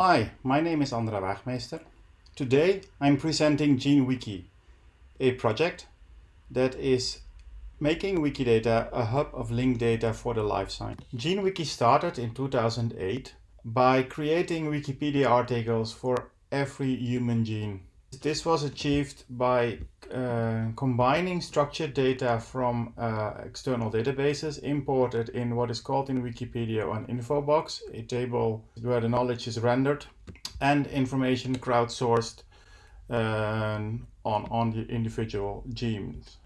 Hi, my name is Andra Waagmeester. Today I'm presenting GeneWiki, a project that is making Wikidata a hub of linked data for the life science. GeneWiki started in 2008 by creating Wikipedia articles for every human gene. This was achieved by uh, combining structured data from uh, external databases imported in what is called in Wikipedia an info box, a table where the knowledge is rendered, and information crowdsourced uh, on, on the individual genes.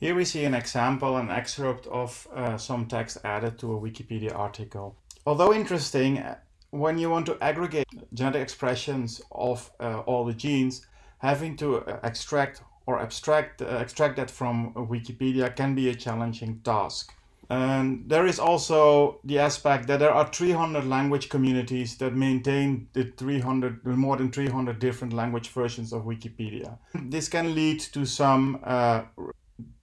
Here we see an example, an excerpt of uh, some text added to a Wikipedia article. Although interesting, when you want to aggregate genetic expressions of uh, all the genes, having to uh, extract or abstract uh, extract that from Wikipedia can be a challenging task. And there is also the aspect that there are 300 language communities that maintain the 300, more than 300 different language versions of Wikipedia. This can lead to some uh,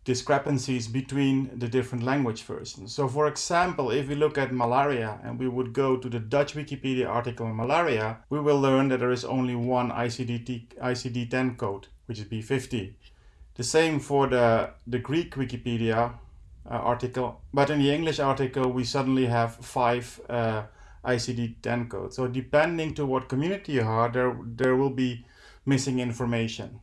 discrepancies between the different language versions. So for example, if we look at malaria and we would go to the Dutch Wikipedia article on malaria, we will learn that there is only one ICD-10 code, which is B50. The same for the, the Greek Wikipedia uh, article, but in the English article we suddenly have five uh, ICD-10 codes. So depending to what community you are, there, there will be missing information.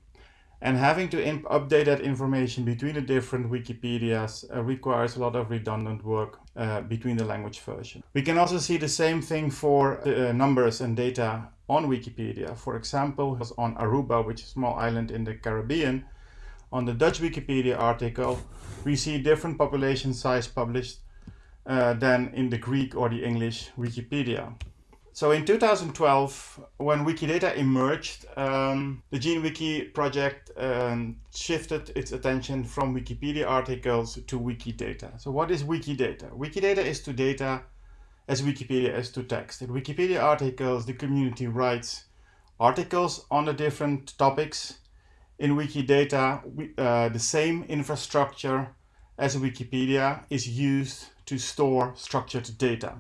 And having to update that information between the different Wikipedias uh, requires a lot of redundant work uh, between the language version. We can also see the same thing for uh, numbers and data on Wikipedia. For example, on Aruba, which is a small island in the Caribbean, on the Dutch Wikipedia article, we see different population size published uh, than in the Greek or the English Wikipedia. So in 2012, when Wikidata emerged, um, the GeneWiki project um, shifted its attention from Wikipedia articles to Wikidata. So what is Wikidata? Wikidata is to data as Wikipedia is to text. In Wikipedia articles, the community writes articles on the different topics. In Wikidata, uh, the same infrastructure as Wikipedia is used to store structured data.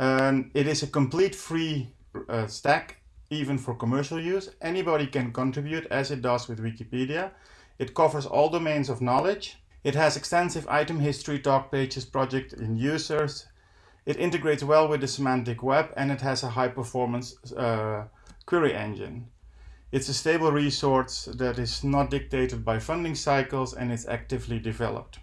And it is a complete free uh, stack, even for commercial use. Anybody can contribute as it does with Wikipedia. It covers all domains of knowledge. It has extensive item history, talk pages, project and users. It integrates well with the semantic web and it has a high performance uh, query engine. It's a stable resource that is not dictated by funding cycles and it's actively developed.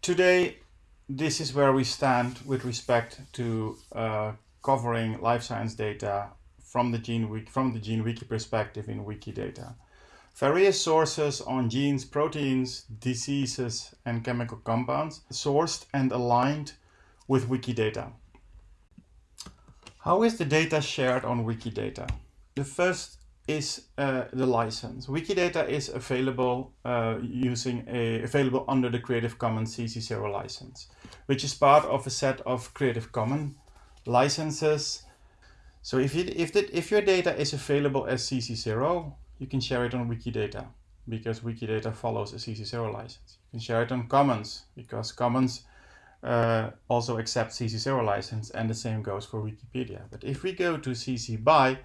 Today, this is where we stand with respect to uh, covering life science data from the gene from the GeneWiki perspective in Wikidata. Various sources on genes, proteins, diseases, and chemical compounds sourced and aligned with Wikidata. How is the data shared on Wikidata? The first is uh, the license. Wikidata is available uh, using a available under the Creative Commons CC0 license, which is part of a set of Creative Commons licenses. So if if the, if your data is available as CC0, you can share it on Wikidata because Wikidata follows a CC0 license. You can share it on Commons because Commons uh, also accepts CC0 license and the same goes for Wikipedia. But if we go to CC BY,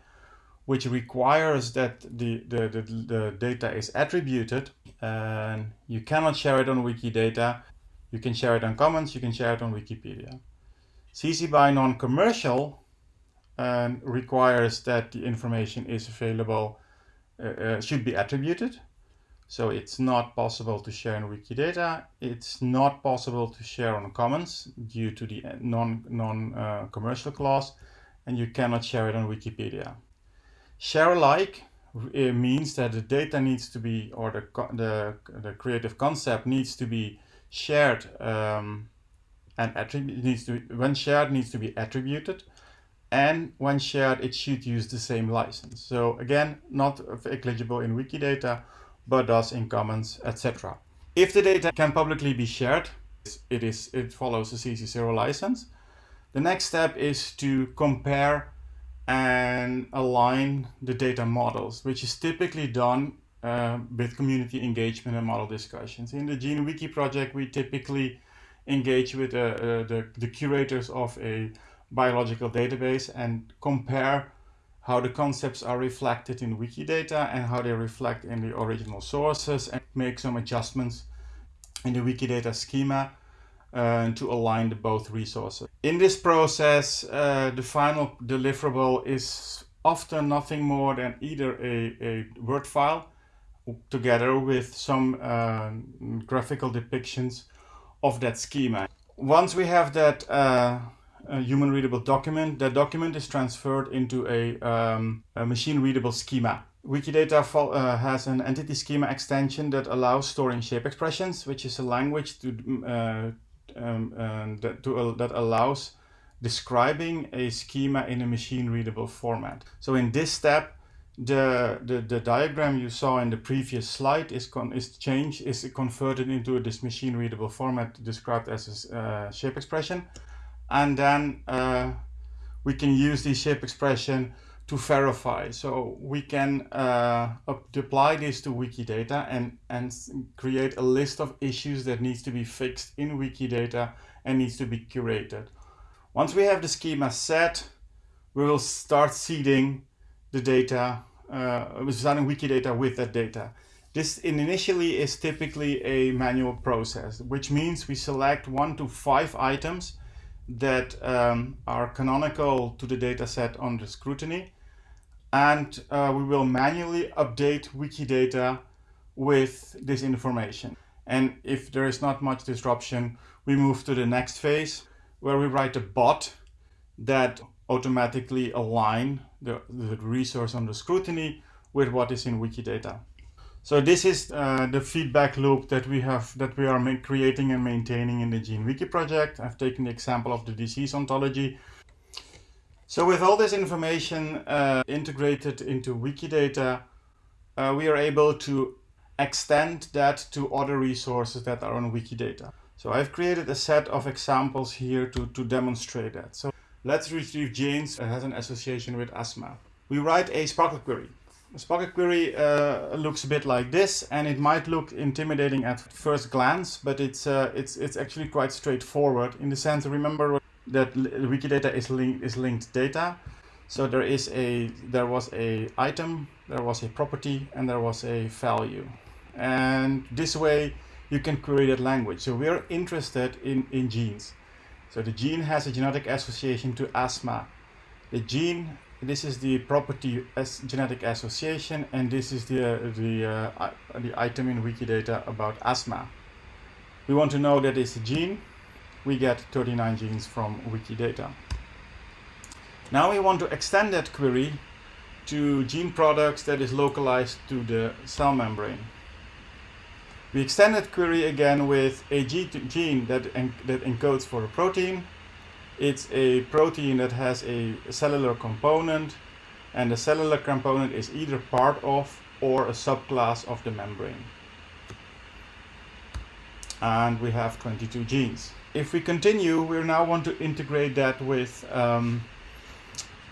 which requires that the, the, the, the, data is attributed and you cannot share it on Wikidata. You can share it on Commons, you can share it on Wikipedia. CC BY non-commercial um, requires that the information is available, uh, uh, should be attributed. So it's not possible to share in Wikidata. It's not possible to share on Commons due to the non, non-commercial uh, clause, and you cannot share it on Wikipedia. Share alike means that the data needs to be, or the, the, the creative concept needs to be shared um, and attribute needs to be, when shared needs to be attributed and when shared it should use the same license. So again, not eligible in Wikidata, but does in Commons, etc. If the data can publicly be shared, it is it follows the CC0 license. The next step is to compare and align the data models, which is typically done uh, with community engagement and model discussions. In the GeneWiki project, we typically engage with uh, uh, the, the curators of a biological database and compare how the concepts are reflected in Wikidata and how they reflect in the original sources and make some adjustments in the Wikidata schema uh, to align the both resources. In this process, uh, the final deliverable is often nothing more than either a, a Word file together with some uh, graphical depictions of that schema. Once we have that uh, human readable document, that document is transferred into a, um, a machine readable schema. Wikidata uh, has an entity schema extension that allows storing shape expressions, which is a language to, uh, um, that, to, uh, that allows describing a schema in a machine readable format. So in this step, the, the, the diagram you saw in the previous slide is, con is changed, is converted into this machine readable format described as a uh, shape expression. And then uh, we can use the shape expression to verify. So we can uh, apply this to Wikidata and, and create a list of issues that needs to be fixed in Wikidata and needs to be curated. Once we have the schema set, we will start seeding the data, uh, starting Wikidata with that data. This initially is typically a manual process, which means we select one to five items that um, are canonical to the data set under scrutiny and uh, we will manually update Wikidata with this information. And if there is not much disruption, we move to the next phase where we write a bot that automatically align the, the resource under scrutiny with what is in Wikidata. So this is uh, the feedback loop that we have that we are creating and maintaining in the GeneWiki project. I've taken the example of the disease ontology so with all this information uh, integrated into Wikidata, uh, we are able to extend that to other resources that are on Wikidata. So I've created a set of examples here to, to demonstrate that. So let's retrieve genes that has an association with asthma. We write a SPARQL query. A SPARQL query uh, looks a bit like this, and it might look intimidating at first glance, but it's, uh, it's, it's actually quite straightforward in the sense, remember that Wikidata is linked is linked data. So there is a there was a item, there was a property, and there was a value. And this way you can query that language. So we're interested in, in genes. So the gene has a genetic association to asthma. The gene, this is the property as genetic association, and this is the, the, uh, the item in Wikidata about asthma. We want to know that it's a gene, we get 39 genes from Wikidata. Now we want to extend that query to gene products that is localized to the cell membrane. We extend that query again with a gene that, that encodes for a protein. It's a protein that has a cellular component and the cellular component is either part of or a subclass of the membrane. And we have 22 genes if we continue, we now want to integrate that with um,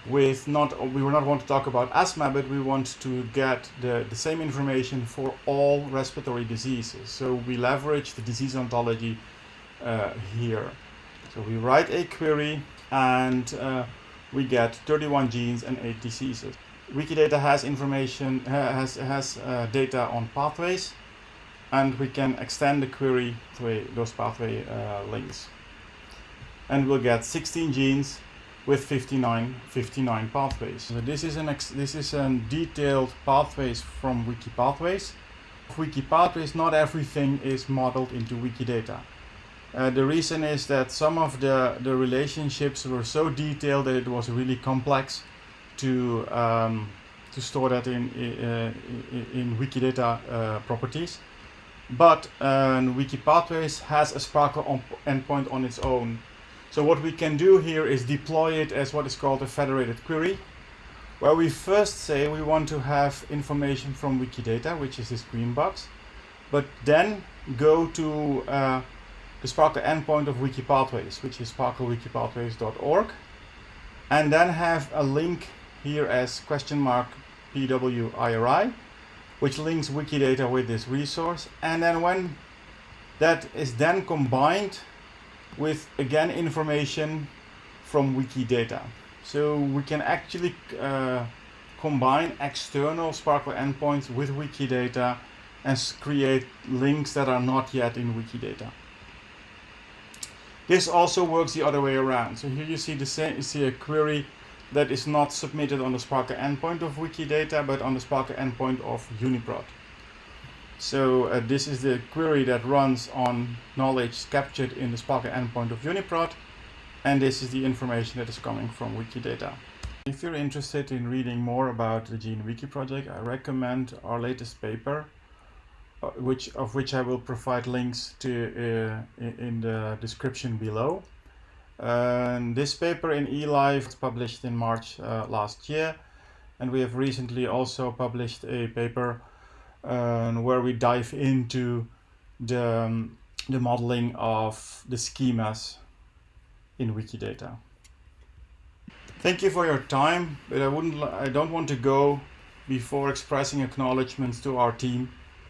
with not we will not want to talk about asthma, but we want to get the, the same information for all respiratory diseases. So we leverage the disease ontology uh, here. So we write a query and uh, we get 31 genes and 8 diseases. Wikidata has information has has uh, data on pathways and we can extend the query to those pathway uh, links. And we'll get 16 genes with 59, 59 pathways. So this is an this is a detailed pathways from Wiki Pathways. Wiki Pathways, not everything is modeled into Wikidata. Uh, the reason is that some of the, the relationships were so detailed that it was really complex to um, to store that in uh, in, Wikidata uh, properties. But uh, Wikipathways has a SPARQL endpoint on its own. So what we can do here is deploy it as what is called a federated query, where we first say we want to have information from Wikidata, which is this green box, but then go to uh, the SPARQL endpoint of Wikipathways, which is sparql.wikipathways.org, and then have a link here as question mark pwiri, which links Wikidata with this resource. And then when that is then combined with again information from Wikidata. So we can actually uh, combine external SPARQL endpoints with Wikidata and create links that are not yet in Wikidata. This also works the other way around. So here you see the same, you see a query that is not submitted on the Spark endpoint of Wikidata, but on the Spark endpoint of Uniprot. So uh, this is the query that runs on knowledge captured in the Spark endpoint of Uniprot, and this is the information that is coming from Wikidata. If you're interested in reading more about the GeneWiki project, I recommend our latest paper, uh, which of which I will provide links to uh, in the description below. And this paper in eLife was published in March uh, last year, and we have recently also published a paper uh, where we dive into the, um, the modeling of the schemas in Wikidata. Thank you for your time, but I wouldn't I don't want to go before expressing acknowledgements to our team